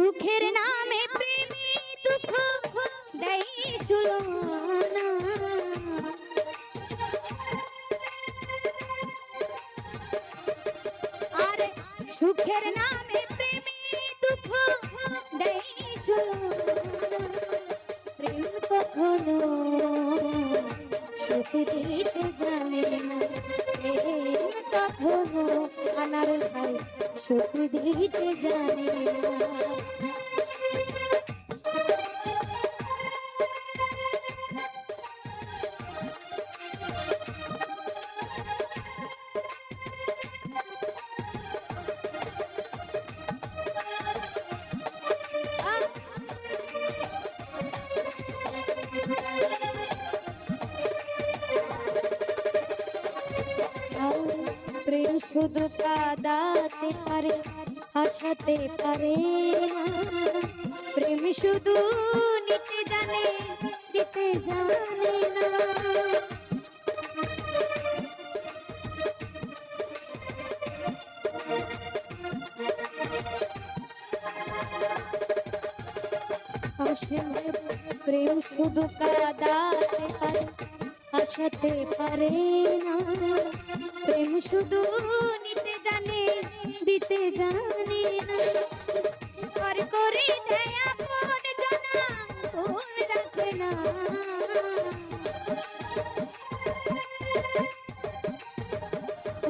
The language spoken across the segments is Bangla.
সুখের নামে প্রেমী দুঃখ দেয় সুলনা। সুখের নামে আনার ভাই সুখ দিতে জানে না। শুধু কাদাতে পারে হাসাতে পারে। প্রেম শুধু নিতে জানে, দিতে জানে না। প্রেম শুধু কাদাতে পারে হাসাতে পারে না। প্রেম শুধু নিতে জানে, দিতে জানে না আর করে দেয় আপন জানা ভুল রাখে না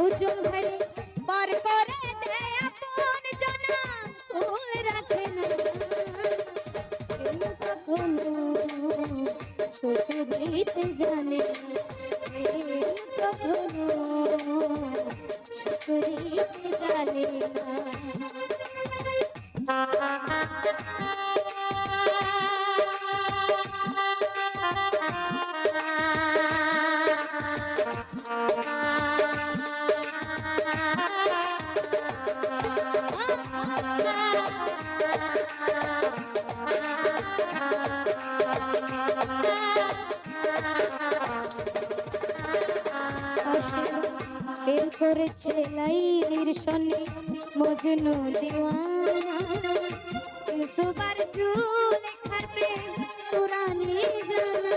উজ্জ্বল ভাই পার করে দেয় আপন জানা ভুল রাখে না কখনো সুখ দিতে জানে। কখনো জানে না করেছে লাইলির সনে মজনু দিওয়ানা। ইউসুফার জুলেখার প্রেম পুরানি জানা।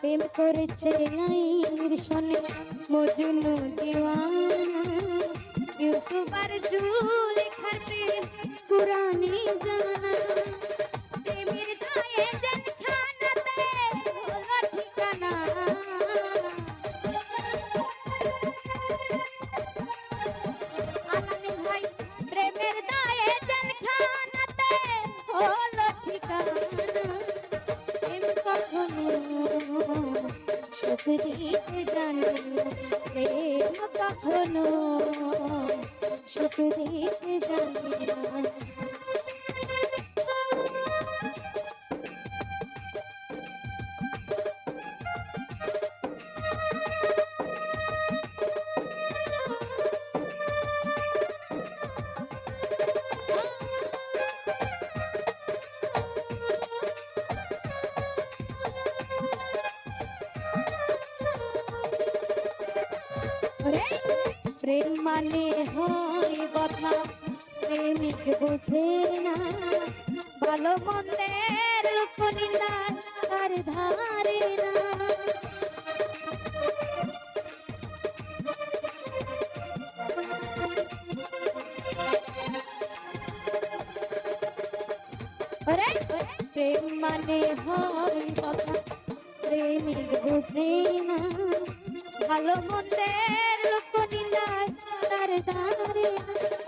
প্রেম করেছে লাইলির সনে মজনু দিওয়ানা। ইউসুফ আর জুলেখার প্রেম পুরানি জানা প্রেমের গায়ে জেলখানাতে হলো ঠিকানা আলামিন ভাই, প্রেমের গায়ে জেলখানাতে হলো ঠিকানা প্রেম কখনো সুখ দিতে না। প্রেম কখনো সুখ দিতে জানে না। ওরে, প্রেম মানে হয় বদনাম প্রেমিক বোঝে না ভালো মন্দের লোক নিন্দা তার ধারে না ওরে, প্রেম মানে হয় বদনাম প্রেমিক বোঝে না ভালো মন্দের লোক নিন্দায় তার দাঁড়ে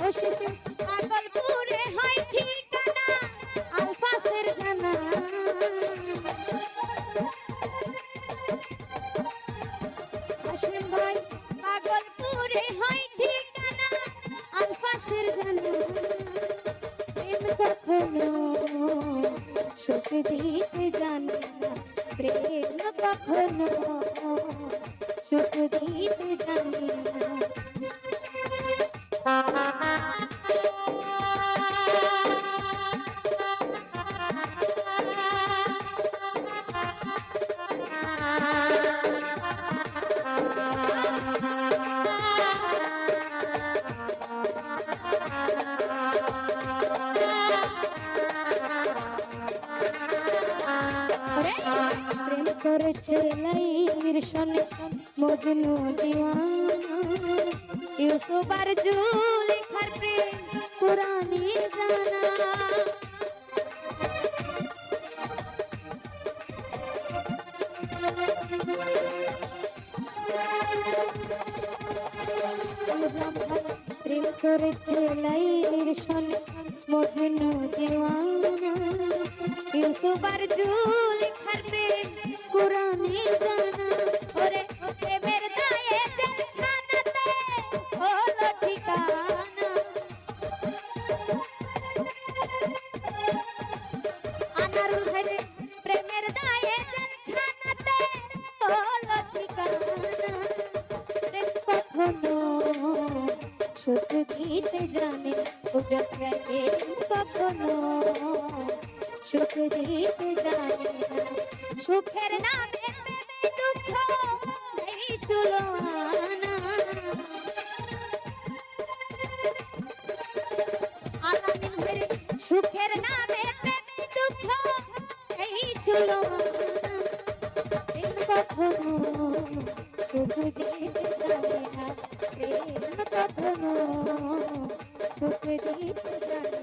অশেষে পাগলপুরে হয় ঠিকানা, আলফাসের জানা। আসিম ভাই পাগলপুরে হয় ঠিকানা, আলফাসের জানা। প্রেম কখনো সুখ দিতে জানে না, প্রেম কখনো ছোট দিতে জানি করেছে লাইর সনে মজনু দিওয়ানা ইউসুফ আর জুলেখার প্রেম কোরআনে জানা। প্রেম করেছে লাইলির সনে মজনু দিওয়ানা ইউসুফ আর জুলেখার প্রেম দিতে জানে উজব প্রেম কখনো সুখ দিতে জানে সুখের নামে দুঃখ এই সুলোয়ানা সুখ দিতে জানে না।